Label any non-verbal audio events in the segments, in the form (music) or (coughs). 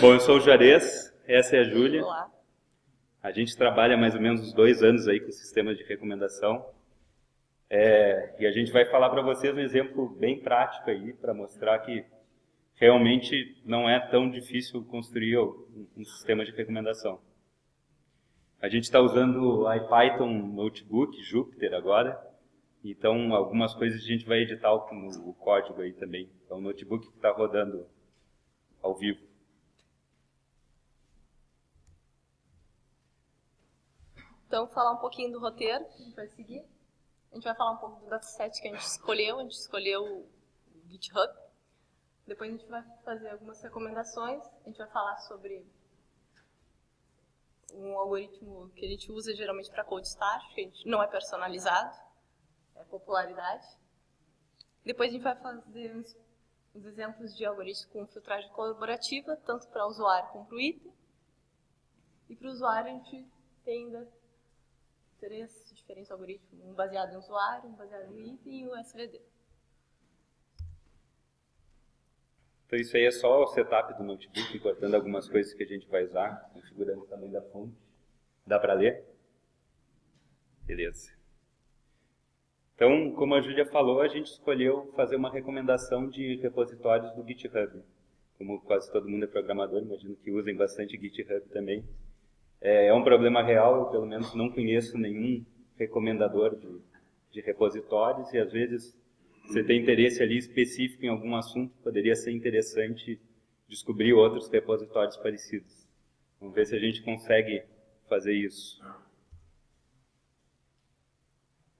Bom, eu sou o Juarez, essa é a Júlia. Olá. A gente trabalha mais ou menos uns dois anos aí com sistemas de recomendação. É, e a gente vai falar para vocês um exemplo bem prático aí, para mostrar que realmente não é tão difícil construir um, um sistema de recomendação. A gente está usando o IPython Notebook, Jupyter agora, então algumas coisas a gente vai editar o, o código aí também. Então o notebook está rodando ao vivo. Então, falar um pouquinho do roteiro que a gente vai seguir. A gente vai falar um pouco do dataset que a gente escolheu. A gente escolheu o GitHub. Depois a gente vai fazer algumas recomendações. A gente vai falar sobre um algoritmo que a gente usa geralmente para code estático, que a gente não é personalizado, é popularidade. Depois a gente vai fazer uns, uns exemplos de algoritmos com filtragem colaborativa, tanto para o usuário como para o item. E para o usuário a gente tem ainda três diferentes algoritmos, um baseado em usuário, um baseado no item e o SVD. Então isso aí é só o setup do notebook, cortando algumas coisas que a gente vai usar, configurando o tamanho da fonte. Dá para ler? Beleza. Então, como a Júlia falou, a gente escolheu fazer uma recomendação de repositórios do GitHub. Como quase todo mundo é programador, imagino que usem bastante GitHub também. É, é um problema real, eu pelo menos não conheço nenhum recomendador de, de repositórios e às vezes você tem interesse ali específico em algum assunto, poderia ser interessante descobrir outros repositórios parecidos. Vamos ver se a gente consegue fazer isso.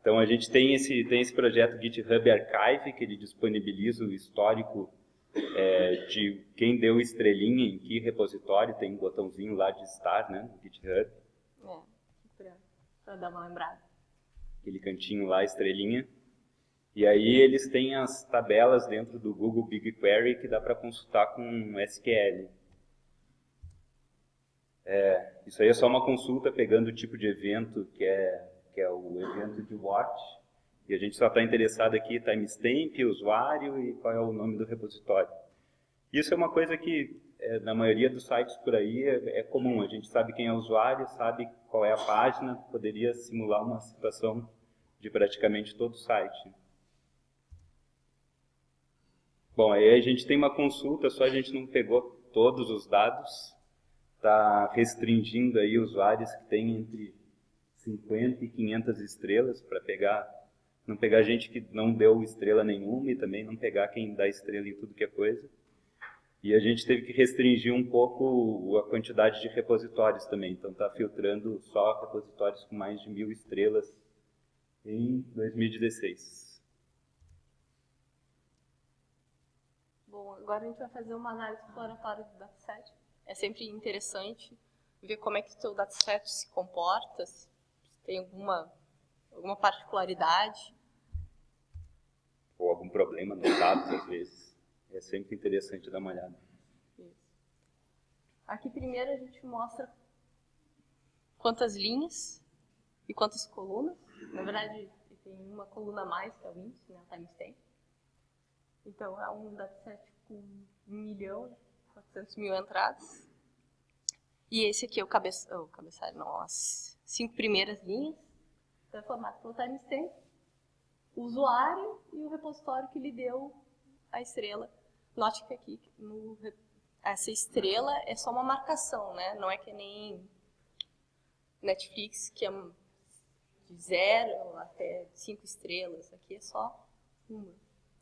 Então a gente tem esse, tem esse projeto GitHub Archive, que ele disponibiliza o histórico é, de quem deu estrelinha em que repositório, tem um botãozinho lá de estar, né, no GitHub. É, para dar uma lembrada. Aquele cantinho lá, estrelinha. E aí eles têm as tabelas dentro do Google BigQuery que dá para consultar com SQL. É, isso aí é só uma consulta pegando o tipo de evento que é, que é o evento de watch. E a gente só está interessado aqui timestamp, usuário e qual é o nome do repositório. Isso é uma coisa que é, na maioria dos sites por aí é, é comum. A gente sabe quem é o usuário, sabe qual é a página, poderia simular uma situação de praticamente todo o site. Bom, aí a gente tem uma consulta, só a gente não pegou todos os dados, está restringindo aí usuários que têm entre 50 e 500 estrelas para pegar, não pegar gente que não deu estrela nenhuma e também não pegar quem dá estrela em tudo que é coisa. E a gente teve que restringir um pouco a quantidade de repositórios também, então está filtrando só repositórios com mais de mil estrelas em 2016. Bom, agora a gente vai fazer uma análise exploratória do dataset. É sempre interessante ver como é que o seu dataset se comporta, se tem alguma, alguma particularidade. Ou algum problema nos dados, às vezes. É sempre interessante dar uma olhada. Isso. Aqui primeiro a gente mostra quantas linhas e quantas colunas. Na verdade, tem uma coluna a mais, que é o índice, né, o timestamp. Então, é um dataset com 1 milhão, 400 mil entradas. E esse aqui é o, cabeça, o cabeçalho, não, as cinco primeiras linhas, então, formado pelo timestamp, o usuário e o repositório que lhe deu a estrela. Note que aqui, no, essa estrela é só uma marcação, né? Não é que nem Netflix, que é de zero até cinco estrelas. Aqui é só uma.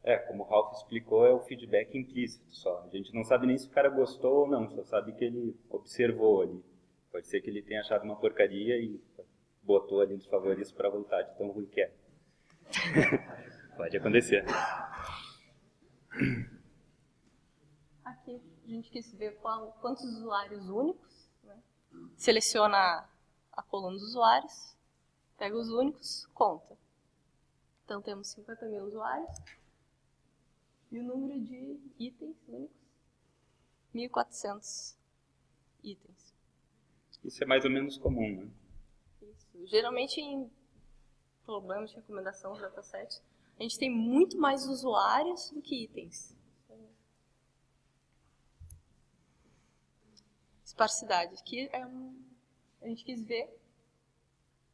É, como o Ralph explicou, é o feedback implícito só. A gente não sabe nem se o cara gostou ou não, só sabe que ele observou ali. Pode ser que ele tenha achado uma porcaria e botou ali nos favoritos para voltar de tão ruim que é. (laughs) Pode acontecer. Aqui a gente quis ver qual, quantos usuários únicos. Né? Seleciona a coluna dos usuários, pega os únicos, conta. Então temos 50 mil usuários. E o número de itens únicos? 1.400 itens. Isso é mais ou menos comum, né? Geralmente em problemas de recomendação do dataset, a gente tem muito mais usuários do que itens. esparsidade. Aqui é um, a gente quis ver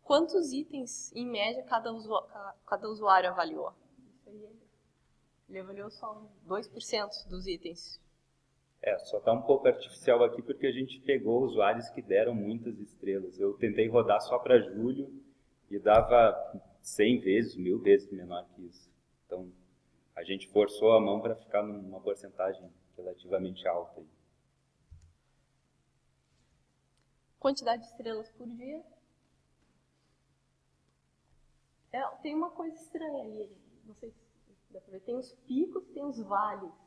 quantos itens, em média, cada, usuário, cada usuário avaliou. Ele avaliou só 2% dos itens. É, só está um pouco artificial aqui porque a gente pegou usuários que deram muitas estrelas. Eu tentei rodar só para julho e dava 100 vezes, mil vezes menor que isso. Então, a gente forçou a mão para ficar numa porcentagem relativamente alta. Quantidade de estrelas por dia. É, tem uma coisa estranha ali, não sei se dá para ver. Tem os picos, tem os vales.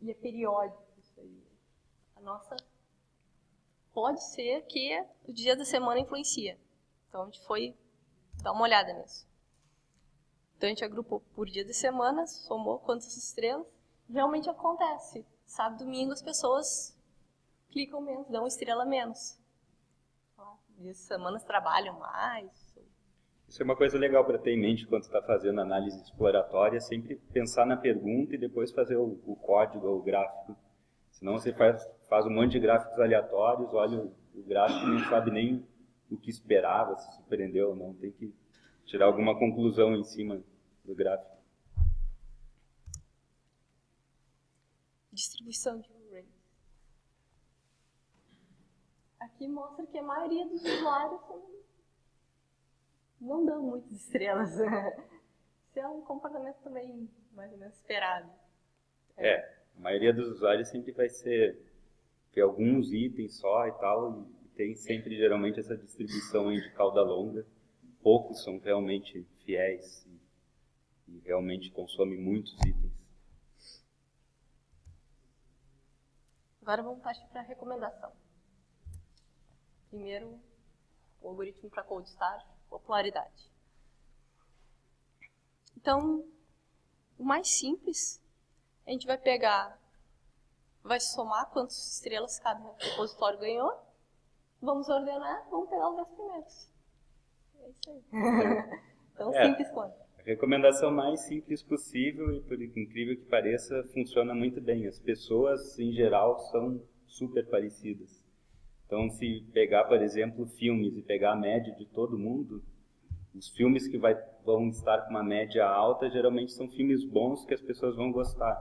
E é periódico isso aí. A nossa. Pode ser que o dia da semana influencia. Então a gente foi dar uma olhada nisso. Então a gente agrupou por dia de semana, somou quantas estrelas. Realmente acontece. Sábado domingo as pessoas clicam menos, dão estrela menos. Dias de semana trabalham mais. Isso é uma coisa legal para ter em mente quando está fazendo análise exploratória, sempre pensar na pergunta e depois fazer o, o código ou o gráfico. Senão você faz, faz um monte de gráficos aleatórios, olha o, o gráfico e não sabe nem o que esperava, se surpreendeu ou não. Tem que tirar alguma conclusão em cima do gráfico. Distribuição de arrays. Aqui mostra que a maioria dos usuários não dão muitas estrelas. (laughs) Isso é um comportamento também mais ou menos esperado. É, a maioria dos usuários sempre vai ser ter alguns itens só e tal, e tem sempre geralmente essa distribuição de cauda longa. Poucos são realmente fiéis e, e realmente consomem muitos itens. Agora vamos partir para a recomendação. Primeiro, o algoritmo para cold start, popularidade. Então, o mais simples, a gente vai pegar, vai somar quantas estrelas cada repositório ganhou vamos ordenar, vamos pegar os 10 primeiros. É isso aí. (laughs) Tão é, simples quanto. A recomendação mais simples possível e, por incrível que pareça, funciona muito bem. As pessoas, em geral, são super parecidas. Então, se pegar, por exemplo, filmes e pegar a média de todo mundo, os filmes que vai, vão estar com uma média alta geralmente são filmes bons que as pessoas vão gostar.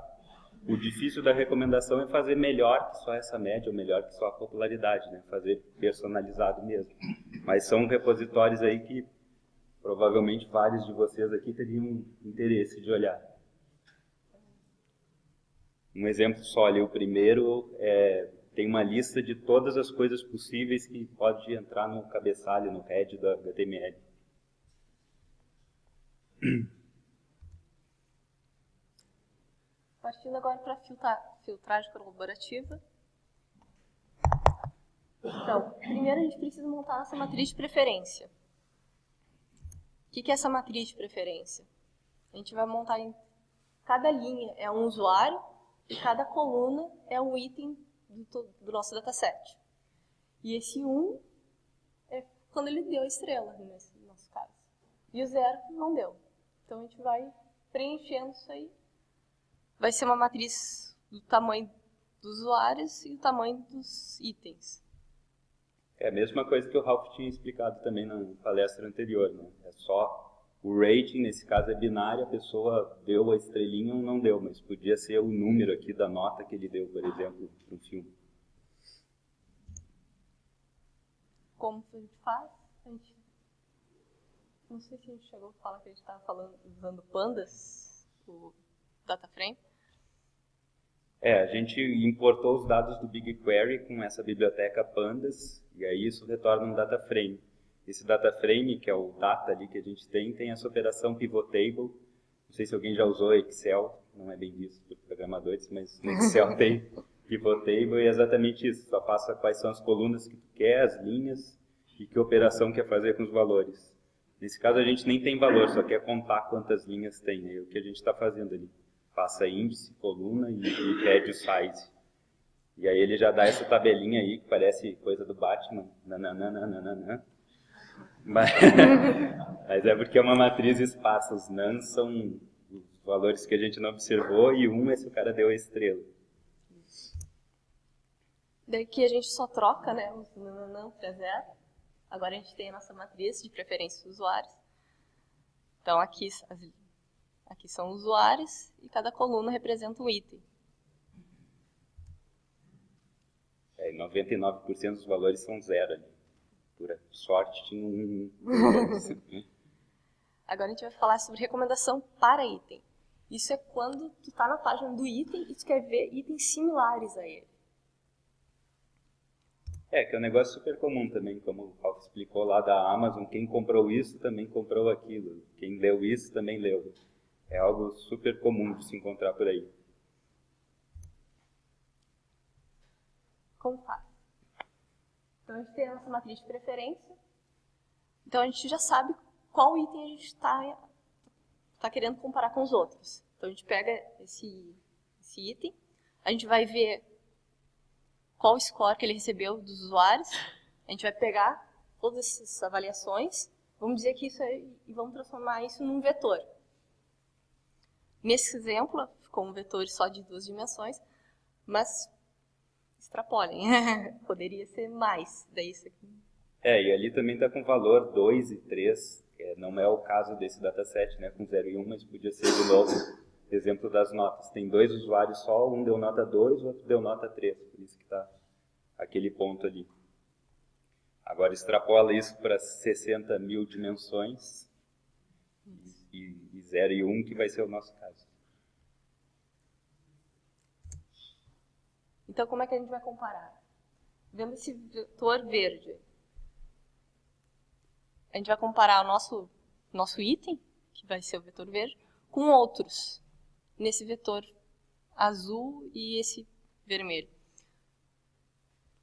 O difícil da recomendação é fazer melhor que só essa média, ou melhor que só a popularidade, né? Fazer personalizado mesmo. Mas são repositórios aí que provavelmente vários de vocês aqui teriam interesse de olhar. Um exemplo só ali, o primeiro é, tem uma lista de todas as coisas possíveis que pode entrar no cabeçalho, no head da HTML. Partindo agora para filtrar, filtragem colaborativa. Então, primeiro a gente precisa montar nossa matriz de preferência. O que é essa matriz de preferência? A gente vai montar em cada linha é um usuário e cada coluna é um item do, do nosso dataset. E esse 1 um é quando ele deu a estrela, nesse nosso caso. E o 0 não deu. Então a gente vai preenchendo isso aí vai ser uma matriz do tamanho dos usuários e o tamanho dos itens. É a mesma coisa que o Ralph tinha explicado também na palestra anterior. Né? É só o rating, nesse caso é binário, a pessoa deu a estrelinha ou não deu, mas podia ser o número aqui da nota que ele deu, por exemplo, para um filme. Como a gente faz? A gente... Não sei se a gente chegou a falar que a gente estava falando usando pandas, o DataFrame. É, a gente importou os dados do BigQuery com essa biblioteca Pandas, e aí isso retorna um data frame. Esse data frame, que é o data ali que a gente tem, tem essa operação pivot table. Não sei se alguém já usou Excel, não é bem visto por programadores, mas no Excel (laughs) tem pivot table e é exatamente isso. Só passa quais são as colunas que tu quer, as linhas e que operação quer fazer com os valores. Nesse caso a gente nem tem valor, só quer contar quantas linhas tem, é o que a gente está fazendo ali passa índice, coluna e, e pede o size. E aí ele já dá essa tabelinha aí, que parece coisa do Batman. Nananana. Mas, (laughs) mas é porque é uma matriz espaço. Os nans são os valores que a gente não observou e um é se o cara deu a estrela. Daqui a gente só troca né, os nananã para zero. Agora a gente tem a nossa matriz de preferência dos usuários. Então aqui, aqui são usuários e cada coluna representa um item. É, 99% dos valores são zero ali. Por sorte tinha um. (laughs) Agora a gente vai falar sobre recomendação para item. Isso é quando tu está na página do item e tu quer ver itens similares a ele. É, que é um negócio super comum também, como o Ralph explicou lá da Amazon, quem comprou isso também comprou aquilo, quem leu isso também leu. É algo super comum de se encontrar por aí. Como faz? Então a gente tem a nossa matriz de preferência, então a gente já sabe qual item a gente está tá querendo comparar com os outros. Então a gente pega esse, esse item, a gente vai ver qual score que ele recebeu dos usuários. A gente vai pegar todas essas avaliações, vamos dizer que isso é, e vamos transformar isso num vetor. Nesse exemplo, ficou um vetor só de duas dimensões, mas extrapolem, (laughs) poderia ser mais daí isso aqui. É, e ali também está com valor 2 e 3, é, não é o caso desse dataset, né, com 0 e 1, mas podia ser de novo exemplo das notas. Tem dois usuários só, um deu nota 2, o outro deu nota 3, por isso que está aquele ponto ali. Agora extrapola isso para 60 mil dimensões e, e 0 e 1, um, que vai ser o nosso caso. Então, como é que a gente vai comparar? Vendo esse vetor verde, a gente vai comparar o nosso, nosso item, que vai ser o vetor verde, com outros nesse vetor azul e esse vermelho.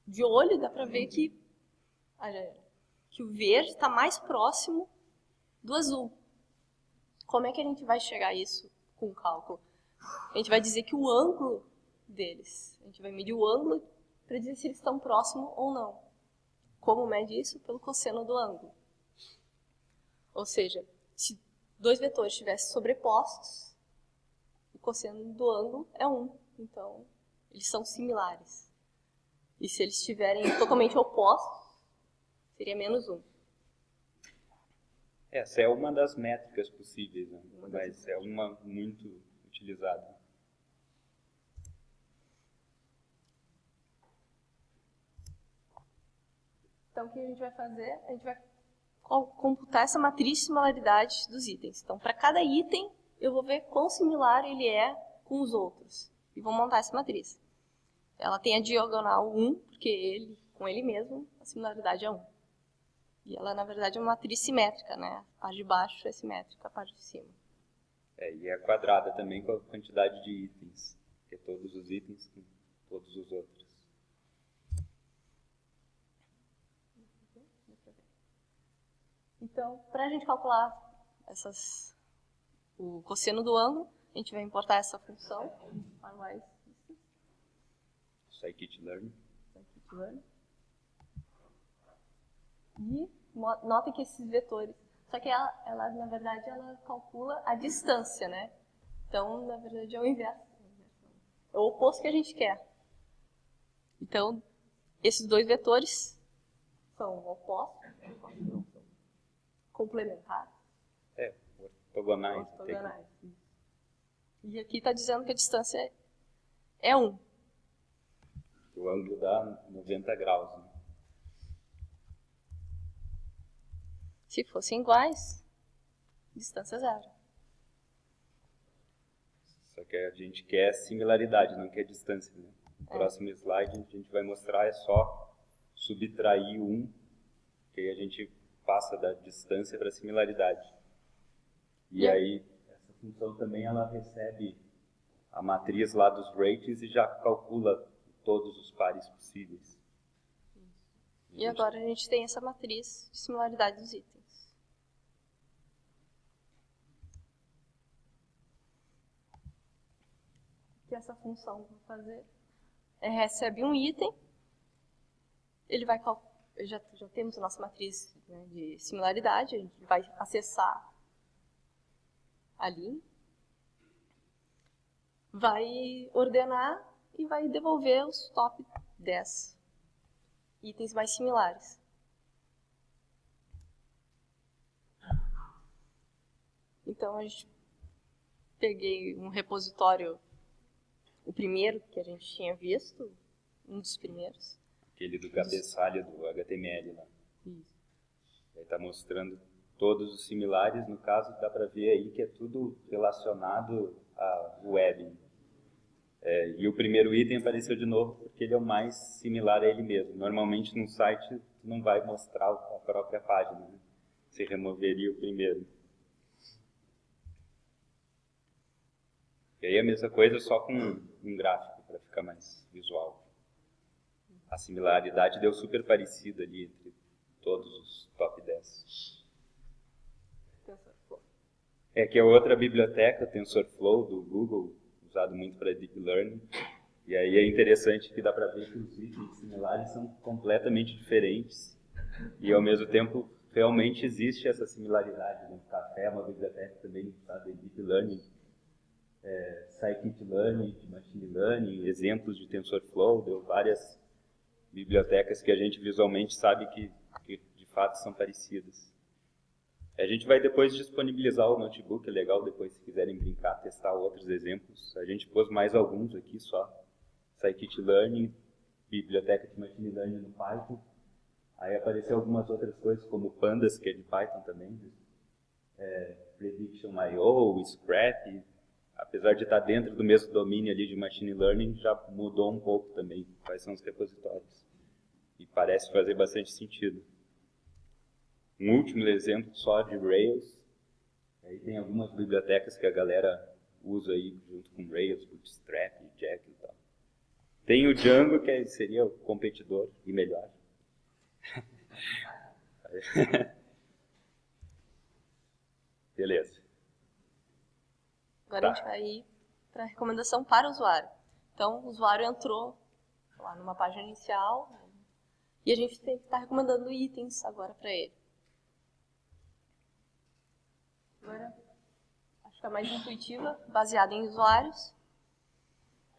De olho dá para ver que, que o verde está mais próximo do azul. Como é que a gente vai chegar a isso com o cálculo? A gente vai dizer que o ângulo deles, a gente vai medir o ângulo para dizer se eles estão próximos ou não. Como mede isso? Pelo cosseno do ângulo. Ou seja, se dois vetores estivessem sobrepostos, cosseno do ângulo é 1. Então, eles são similares. E se eles estiverem (coughs) totalmente opostos, seria menos 1. Essa é uma das métricas possíveis, né? mas é uma muito utilizada. Então, o que a gente vai fazer? A gente vai computar essa matriz de similaridade dos itens. Então, para cada item, eu vou ver quão similar ele é com os outros. E vou montar essa matriz. Ela tem a diagonal 1, porque ele, com ele mesmo, a similaridade é 1. E ela, na verdade, é uma matriz simétrica, né? A parte de baixo é simétrica, a parte de cima. É, e é quadrada também com a quantidade de itens, que é todos os itens com todos os outros. Então, para a gente calcular essas o cosseno do ângulo, a gente vai importar essa função, scikit-learn. Scikit-learn. E notem que esses vetores, só que ela, ela, na verdade, ela calcula a distância, né? Então, na verdade, é o inverso. É o oposto que a gente quer. Então, esses dois vetores são opostos, complementares. É, ortogonais. ortogonais. E aqui está dizendo que a distância é 1. O ângulo dá 90 graus. Né? Se fossem iguais, distância zero. Só que a gente quer similaridade, não quer distância. Né? No é. próximo slide a gente vai mostrar é só subtrair um, que aí a gente passa da distância para a similaridade. E, e aí essa função também ela recebe a matriz lá dos ratings e já calcula todos os pares possíveis. E agora a gente tem essa matriz de similaridade dos itens. O que essa função vai fazer é recebe um item, ele vai já, já temos a nossa matriz né, de similaridade, a gente vai acessar ali, vai ordenar e vai devolver os top 10 itens mais similares. Então a gente peguei um repositório, o primeiro que a gente tinha visto, um dos primeiros. Aquele do cabeçalho do HTML lá. Isso. Aí está mostrando todos os similares, no caso dá para ver aí que é tudo relacionado à web. É, e o primeiro item apareceu de novo porque ele é o mais similar a ele mesmo. Normalmente num site não vai mostrar a própria página, né? se removeria o primeiro. E aí a mesma coisa só com um gráfico para ficar mais visual. A similaridade deu super parecida ali entre todos os top 10. É que é outra biblioteca, TensorFlow, do Google, usado muito para Deep Learning. E aí é interessante que dá para ver que os itens similares são completamente diferentes. E ao mesmo tempo, realmente existe essa similaridade. Né? O café é uma biblioteca também usada em Deep Learning é, Scikit-learn, de Machine Learning, exemplos de TensorFlow, deu várias bibliotecas que a gente visualmente sabe que, que de fato são parecidas. A gente vai depois disponibilizar o notebook, é legal depois se quiserem brincar, testar outros exemplos. A gente pôs mais alguns aqui só. Scikit-learn, biblioteca de Machine Learning no Python. Aí apareceu algumas outras coisas, como Pandas, que é de Python também. É, Prediction.io, Scrap, apesar de estar dentro do mesmo domínio ali de Machine Learning, já mudou um pouco também quais são os repositórios. E parece fazer bastante sentido. Um último exemplo só de Rails. Aí tem algumas bibliotecas que a galera usa aí junto com Rails, Bootstrap, Jack e tal. Tem o Django, que seria o competidor e melhor. (laughs) Beleza. Agora tá. a gente vai ir para a recomendação para o usuário. Então, o usuário entrou lá numa página inicial né, e a gente tem que estar tá recomendando itens agora para ele. Agora, acho que é mais intuitiva, baseada em usuários.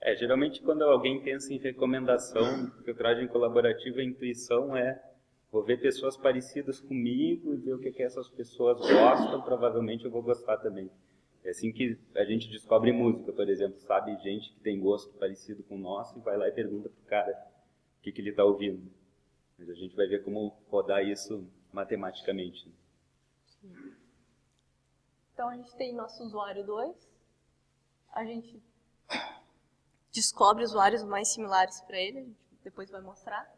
É, geralmente quando alguém pensa em recomendação, filtragem colaborativa, a intuição é vou ver pessoas parecidas comigo e ver o que, que essas pessoas gostam, provavelmente eu vou gostar também. É assim que a gente descobre música, por exemplo, sabe gente que tem gosto parecido com o nosso e vai lá e pergunta pro cara o que, que ele está ouvindo. Mas a gente vai ver como rodar isso matematicamente. Sim. Então a gente tem nosso usuário 2, a gente descobre usuários mais similares para ele, a gente depois vai mostrar.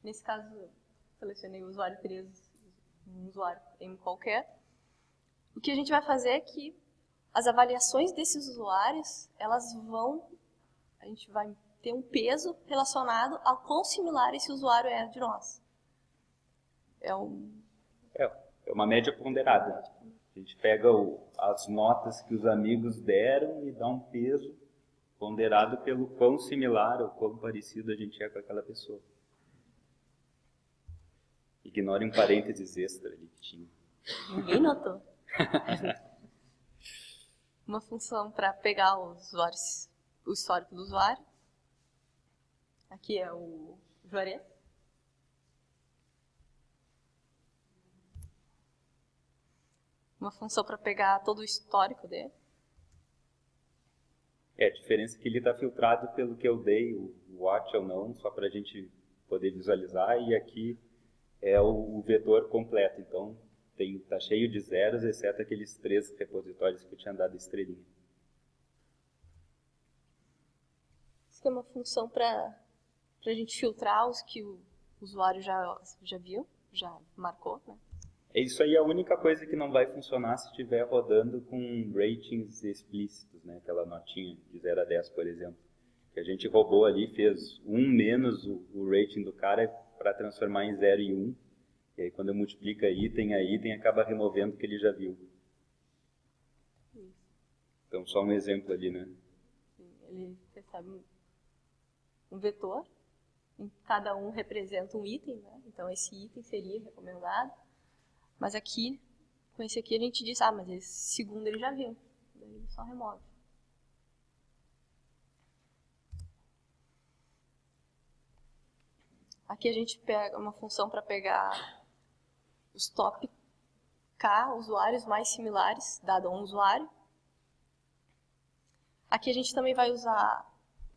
Nesse caso, selecionei o usuário 3, um usuário M qualquer. O que a gente vai fazer é que as avaliações desses usuários, elas vão, a gente vai ter um peso relacionado ao quão similar esse usuário é de nós. É, um... é, é uma média ponderada. A gente pega o, as notas que os amigos deram e dá um peso ponderado pelo quão similar ou quão parecido a gente é com aquela pessoa. Ignore um parênteses extra ali que tinha. Ninguém notou. (laughs) uma função para pegar os usuários, o histórico do usuário. Aqui é o Juarez. Uma função para pegar todo o histórico dele. É, a diferença é que ele está filtrado pelo que eu dei, o watch ou não, só para a gente poder visualizar, e aqui é o, vetor completo. Então, tem, tá cheio de zeros, exceto aqueles três repositórios que eu tinha dado estrelinha. Isso é uma função para a gente filtrar os que o usuário já, já viu, já marcou, né? É isso aí, a única coisa que não vai funcionar se estiver rodando com ratings explícitos, né? Aquela notinha de 0 a 10, por exemplo. Que a gente roubou ali, fez 1 um menos o, o rating do cara para transformar em 0 e 1. E aí quando eu multiplica item a item, acaba removendo o que ele já viu. Então só um exemplo ali, né? Ele recebe um vetor, cada um representa um item, né? Então esse item seria recomendado. Mas aqui, com esse aqui a gente diz, ah, mas esse segundo ele já viu. Daí ele só remove. Aqui a gente pega uma função para pegar os top K usuários mais similares, dado a um usuário. Aqui a gente também vai usar,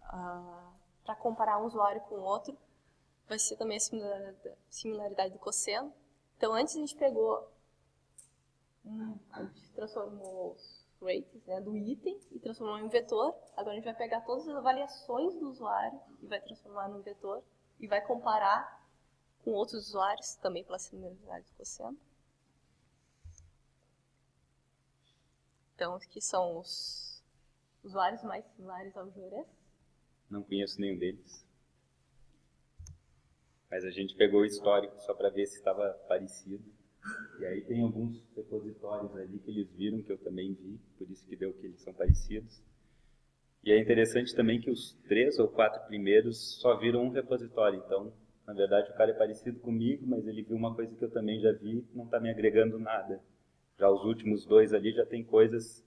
uh, para comparar um usuário com outro, vai ser também a similaridade do cosseno. Então, antes a gente pegou, a gente transformou os rates né, do item e transformou em um vetor. Agora a gente vai pegar todas as avaliações do usuário e vai transformar num vetor e vai comparar com outros usuários, também pela similaridade do cosseno. Então, aqui são os usuários mais similares ao Juarez. Não conheço nenhum deles. Mas a gente pegou o histórico só para ver se estava parecido. E aí tem alguns repositórios ali que eles viram, que eu também vi, por isso que deu que eles são parecidos. E é interessante também que os três ou quatro primeiros só viram um repositório. Então, na verdade, o cara é parecido comigo, mas ele viu uma coisa que eu também já vi, não está me agregando nada. Já os últimos dois ali já tem coisas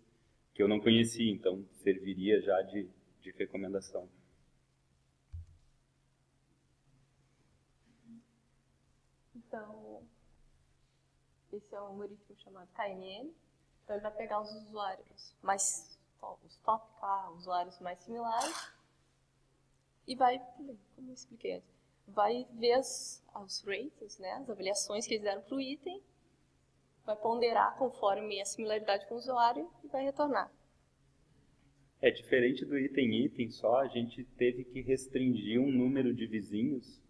que eu não conhecia, então serviria já de, de recomendação. Então, esse é um algoritmo chamado KNN. Então, ele vai pegar os usuários mais, os top K, usuários mais similares, e vai, como eu expliquei antes, vai ver as, os rates, né, as avaliações que eles deram para o item, vai ponderar conforme a similaridade com o usuário e vai retornar. É diferente do item item só, a gente teve que restringir um número de vizinhos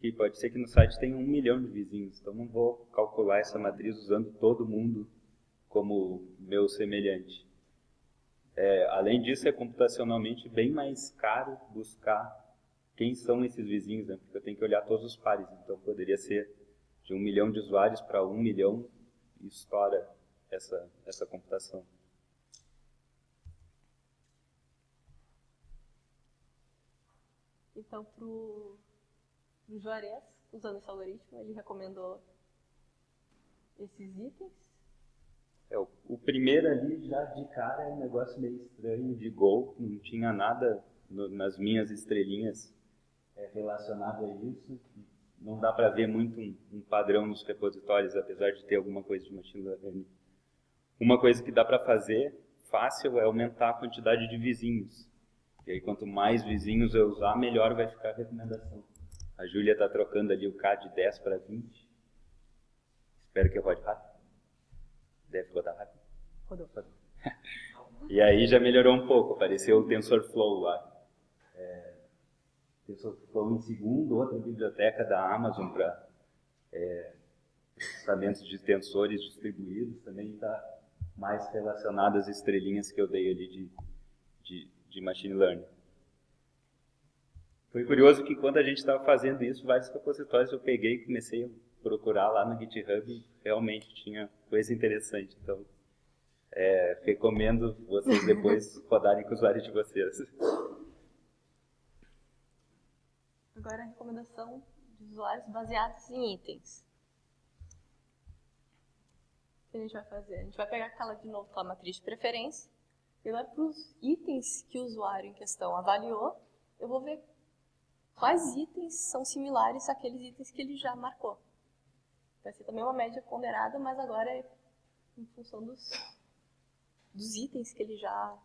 que pode ser que no site tenha um milhão de vizinhos, então não vou calcular essa matriz usando todo mundo como meu semelhante. É, além disso, é computacionalmente bem mais caro buscar quem são esses vizinhos, né? porque eu tenho que olhar todos os pares, então poderia ser de um milhão de usuários para um milhão e estoura essa, essa computação. Então, para o Juarez, usando esse algoritmo, ele recomendou esses itens. É, o, o primeiro ali já de cara é um negócio meio estranho de Go, não tinha nada no, nas minhas estrelinhas é, relacionado a isso. Não dá para ver muito um, um, padrão nos repositórios, apesar de ter alguma coisa de machine learning. Uma coisa que dá para fazer fácil é aumentar a quantidade de vizinhos. E aí, quanto mais vizinhos eu usar, melhor vai ficar a recomendação. A Júlia está trocando ali o K de 10 para 20. Espero que rode rápido. Deve rodar rápido. Rodou. Rodou. (laughs) e aí já melhorou um pouco. Apareceu o TensorFlow lá. É, TensorFlow em segundo, outra biblioteca da Amazon para é, processamentos de tensores distribuídos. Também está mais relacionado às estrelinhas que eu dei ali de, de, de machine learning. Foi curioso que quando a gente estava fazendo isso, vários repositórios eu peguei e comecei a procurar lá no GitHub e realmente tinha coisa interessante. Então, é, recomendo vocês depois (laughs) rodarem com o usuário de vocês. Agora a recomendação de usuários baseados em itens. O que a gente vai fazer? A gente vai pegar aquela de novo, a matriz de preferência, e vai para os itens que o usuário em questão avaliou. Eu vou ver quais itens são similares àqueles itens que ele já marcou. Vai ser também uma média ponderada, mas agora é em função dos, dos itens que ele já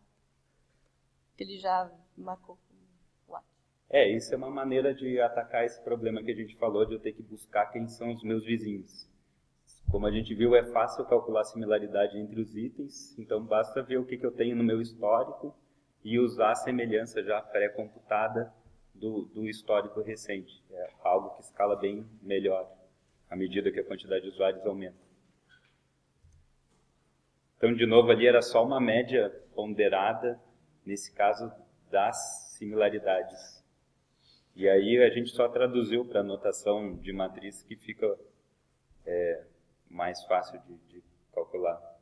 que ele já marcou. É, isso é uma maneira de atacar esse problema que a gente falou de eu ter que buscar quem são os meus vizinhos. Como a gente viu, é fácil calcular a similaridade entre os itens, então basta ver o que, que eu tenho no meu histórico e usar a semelhança já pré-computada do, do histórico recente. É algo que escala bem melhor à medida que a quantidade de usuários aumenta. Então, de novo, ali era só uma média ponderada, nesse caso, das similaridades. E aí a gente só traduziu para a notação de matriz que fica é, mais fácil de, de calcular.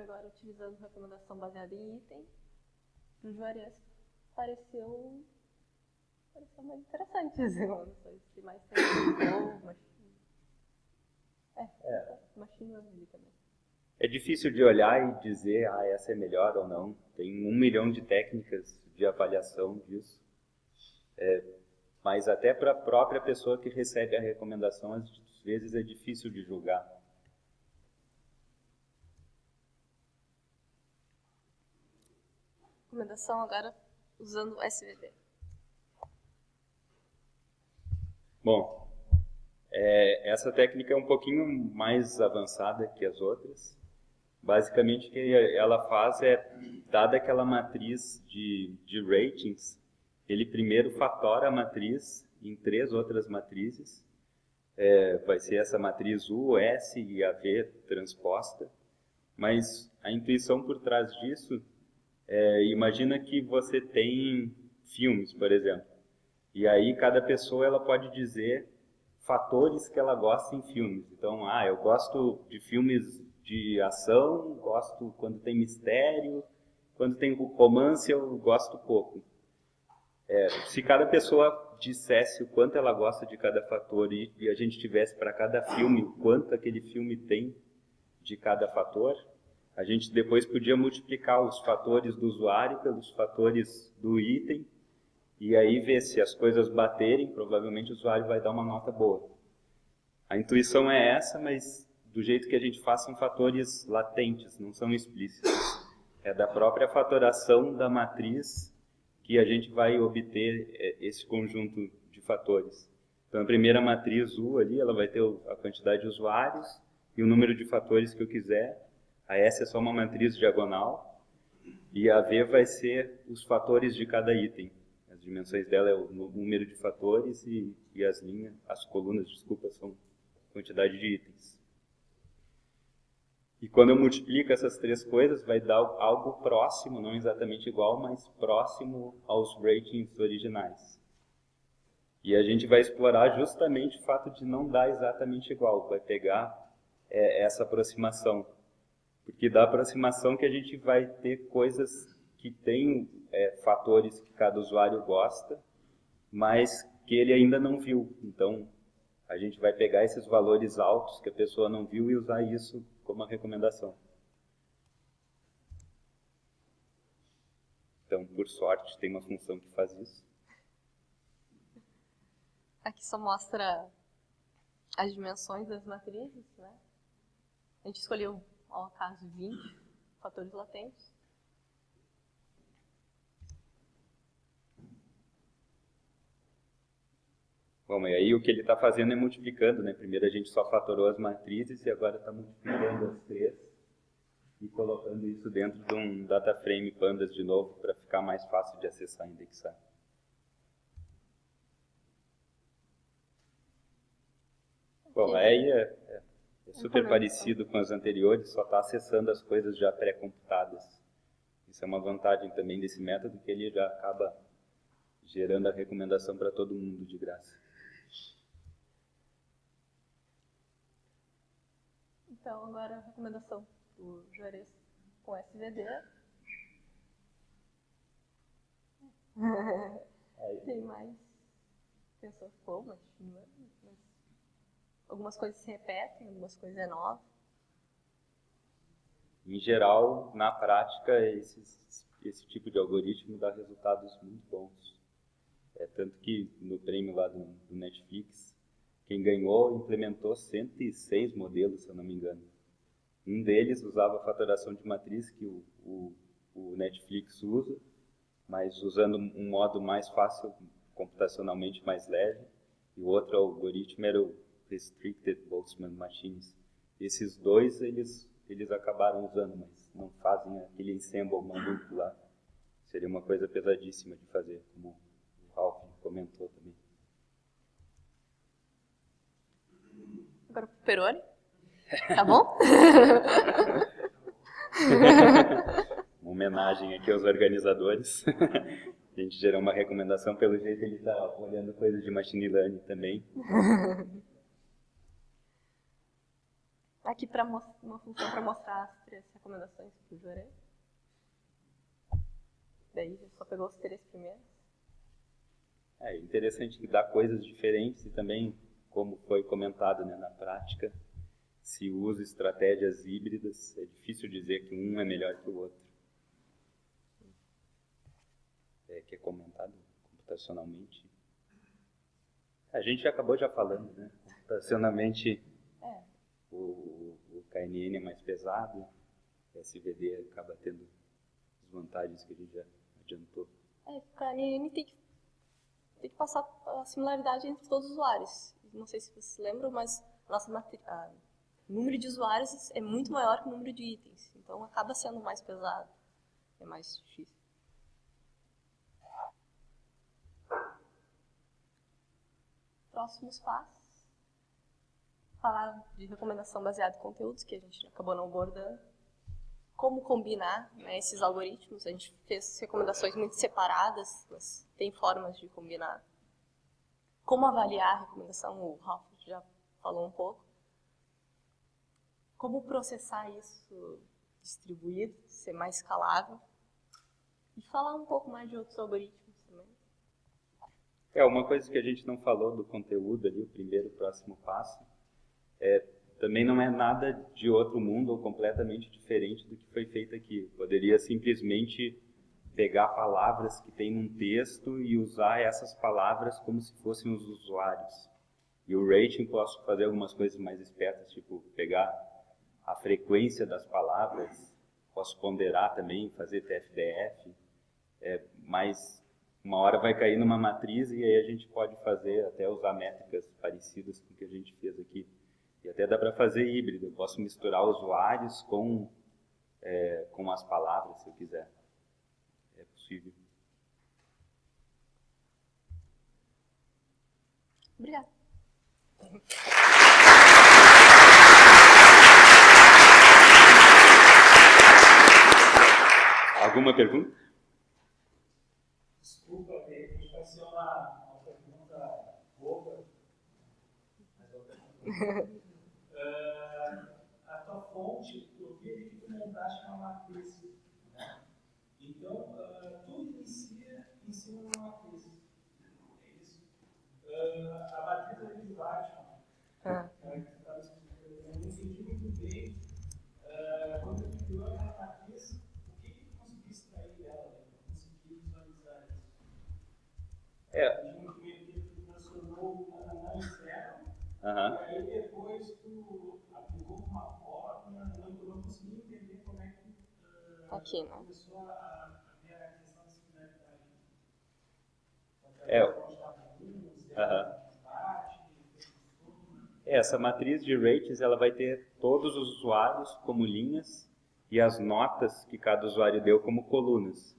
agora utilizando recomendação baseada em item, o Juarez pareceu, pareceu mais interessante (laughs) as informações, que mais tem (coughs) machine. É, é. machine também. É difícil de olhar e dizer, ah, essa é melhor ou não. Tem um milhão de técnicas de avaliação disso. É, mas até para a própria pessoa que recebe a recomendação, às vezes é difícil de julgar. Recomendação agora usando o SVD. Bom, é, essa técnica é um pouquinho mais avançada que as outras. Basicamente, o que ela faz é, dada aquela matriz de, de ratings, ele primeiro fatora a matriz em três outras matrizes. É, vai ser essa matriz U, S e a V transposta. Mas a intuição por trás disso, é, imagina que você tem filmes, por exemplo. E aí cada pessoa ela pode dizer fatores que ela gosta em filmes. Então, ah, eu gosto de filmes de ação, gosto quando tem mistério, quando tem romance eu gosto pouco. É, se cada pessoa dissesse o quanto ela gosta de cada fator e, e a gente tivesse para cada filme o quanto aquele filme tem de cada fator, a gente depois podia multiplicar os fatores do usuário pelos fatores do item e aí ver se as coisas baterem, provavelmente o usuário vai dar uma nota boa. A intuição é essa, mas do jeito que a gente faz são fatores latentes, não são explícitos. É da própria fatoração da matriz que a gente vai obter é, esse conjunto de fatores. Então, a primeira matriz U ali, ela vai ter a quantidade de usuários e o número de fatores que eu quiser. A S é só uma matriz diagonal e a V vai ser os fatores de cada item. As dimensões dela é o número de fatores e, e as linhas, as colunas, desculpa, são quantidade de itens. E quando eu multiplico essas três coisas, vai dar algo próximo, não exatamente igual, mas próximo aos ratings originais. E a gente vai explorar justamente o fato de não dar exatamente igual, vai pegar é, essa aproximação. Porque da aproximação que a gente vai ter coisas que têm é, fatores que cada usuário gosta, mas que ele ainda não viu. Então, a gente vai pegar esses valores altos que a pessoa não viu e usar isso como uma recomendação. Então, por sorte, tem uma função que faz isso. Aqui só mostra as dimensões das matrizes, né? A gente escolheu, ao acaso, 20 fatores latentes. Bom, e aí o que ele está fazendo é multiplicando, né? Primeiro a gente só fatorou as matrizes e agora está multiplicando as três e colocando isso dentro de um data frame pandas de novo para ficar mais fácil de acessar e indexar. Bom, aí é, é, é super parecido com as anteriores, só está acessando as coisas já pré-computadas. Isso é uma vantagem também desse método, que ele já acaba gerando a recomendação para todo mundo de graça. Então, agora a recomendação do Juarez com SVD. (laughs) Tem mais TensorFlow, mas, mas algumas coisas se repetem, algumas coisas é nova. Em geral, na prática, esses, esse tipo de algoritmo dá resultados muito bons. É tanto que no prêmio lá do, do Netflix, quem ganhou implementou 106 modelos, se eu não me engano. Um deles usava a fatoração de matriz que o, o, o Netflix usa, mas usando um modo mais fácil, computacionalmente mais leve. E o outro algoritmo era o Restricted Boltzmann Machines. Esses dois eles, eles acabaram usando, mas não fazem aquele ensemble maluco lá. Seria uma coisa pesadíssima de fazer, como o Ralph comentou também. Agora pro Peroni. Tá bom? (laughs) uma homenagem aqui aos organizadores. (laughs) A gente gerou uma recomendação, pelo jeito ele está olhando coisas de machine learning também. (laughs) Aqui para uma função para mostrar as três recomendações que eu gerei. Daí só pegou os três primeiros. É interessante que dá coisas diferentes e também como foi comentado né, na prática, se usa estratégias híbridas, é difícil dizer que um é melhor que o outro. É, que é comentado computacionalmente. A gente acabou já falando, né? Computacionalmente, É. o, o KNN é mais pesado, o SVD acaba tendo as vantagens que a gente já adiantou. É, o KNN tem que, tem que passar a similaridade entre todos os usuários. Não sei se vocês lembram, mas nossa o número de usuários é muito maior que o número de itens. Então acaba sendo mais pesado. É mais difícil. Próximos passos. Falar de recomendação baseada em conteúdos, que a gente acabou não abordando como combinar né, esses algoritmos. A gente fez recomendações muito separadas, mas tem formas de combinar. Como avaliar a recomendação, o Ralph já falou um pouco. Como processar isso distribuído, ser mais escalável. E falar um pouco mais de outros algoritmos também. É, uma coisa que a gente não falou do conteúdo ali, o primeiro e próximo passo, é, também não é nada de outro mundo ou completamente diferente do que foi feito aqui. Poderia simplesmente pegar palavras que tem num texto e usar essas palavras como se fossem os usuários. E o rating posso fazer algumas coisas mais espertas, tipo pegar a frequência das palavras, posso ponderar também, fazer TFDF, é, mas uma hora vai cair numa matriz e aí a gente pode fazer, até usar métricas parecidas com o que a gente fez aqui. E até dá para fazer híbrido, eu posso misturar usuários com, é, com as palavras, se eu quiser. Possível. Obrigada. Alguma pergunta? Desculpa, vai ser uma, uma pergunta boba. Mas é uma pergunta. (laughs) Ah, a tua fonte, eu vi que tu montaste uma matriz. Né? Então, ah, tudo inicia em cima de uma matriz. É isso. Ah, a matriz ali de Batman, Ah. né, que tu estava explicando, eu não entendi muito bem. ah, quando tu criou aquela matriz, o que, que tu conseguiu extrair dela? Né? Conseguiu visualizar isso? É. de um que tu transformou na zero, Aham. e aí depois tu aplicou uma fórmula, não, eu não consegui entender como é que ah, Aqui, né? começou a, a ver a questão da similaridade. É. É, Essa matriz de rates ela vai ter todos os usuários como linhas e as notas que cada usuário deu como colunas.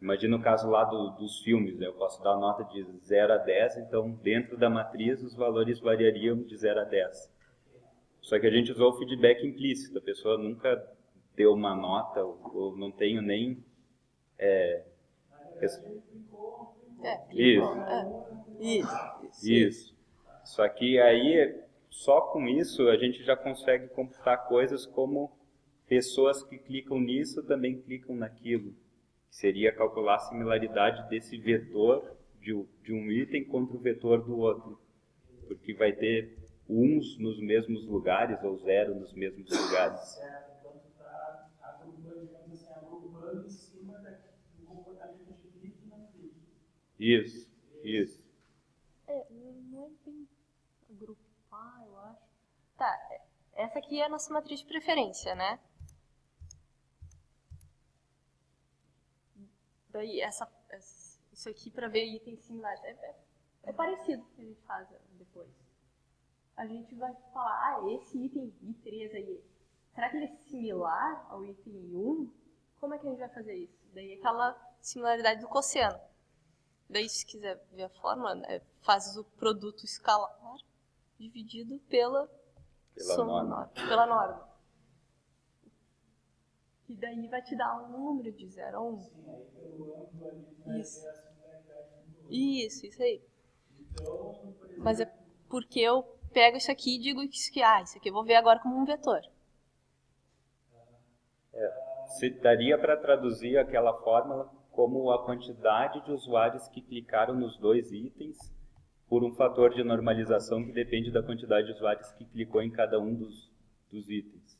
Imagina o caso lá do- dos filmes, né? eu posso dar a nota de 0 a 10, então dentro da matriz os valores variariam de 0 a 10. Só que a gente usou o feedback implícito, a pessoa nunca deu uma nota, ou, não tenho nem... É, É, Isso. Isso. Isso. Só que aí, só com isso, a gente já consegue computar coisas como pessoas que clicam nisso também clicam naquilo. Seria calcular a similaridade desse vetor de, de um item contra o vetor do outro. Porque vai ter uns nos mesmos lugares ou zero nos mesmos lugares. Certo, então tu está agrupando, digamos assim, agrupando em cima da- do comportamento de clique e não clique. Isso, isso. É, não é bem agrupar, eu acho. Tá, é- essa aqui é a nossa matriz de preferência, né? Daí, essa, essa- isso aqui para ver itens similares. É, é, é parecido com o que a gente faz depois. A gente vai falar, ah, esse item I3 aí, será que ele é similar ao item I1? Como é que a gente vai fazer isso? Daí aquela similaridade do cosseno. Daí, se quiser ver a fórmula, né, o produto escalar dividido pela, Pela soma norma. pela norma. E daí vai te dar um número de 0 a 1. Um. Isso. Isso, isso aí. Mas é porque eu pego isso aqui e digo isso que, ah, isso aqui eu vou ver agora como um vetor. Se daria para traduzir aquela fórmula como a quantidade de usuários que clicaram nos dois itens por um fator de normalização que depende da quantidade de usuários que clicou em cada um dos, dos itens.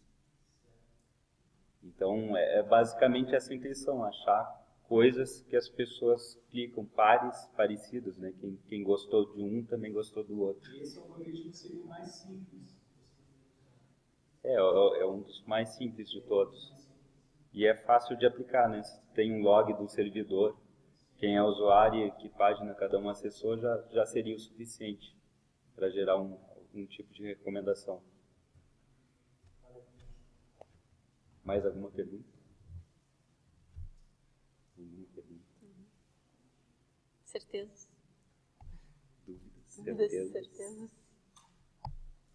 Então, é, é basicamente essa intenção, achar coisas que as pessoas clicam, pares parecidos, né? Quem, quem gostou de um também gostou do outro. E esse algoritmo seria o mais simples. É, é, é um dos mais simples de todos. E é fácil de aplicar, né? Tem um log do servidor, quem é usuário e que página cada um acessou já, já seria o suficiente para gerar um, um tipo de recomendação. Mais alguma pergunta? Nenhuma pergunta? Certezas. Dúvidas? Dúvidas, Certezas? certezas.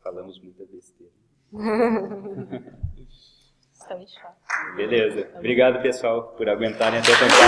Falamos muita besteira. (laughs) Chato. Beleza. Obrigado, pessoal, por aguentarem até tão tarde.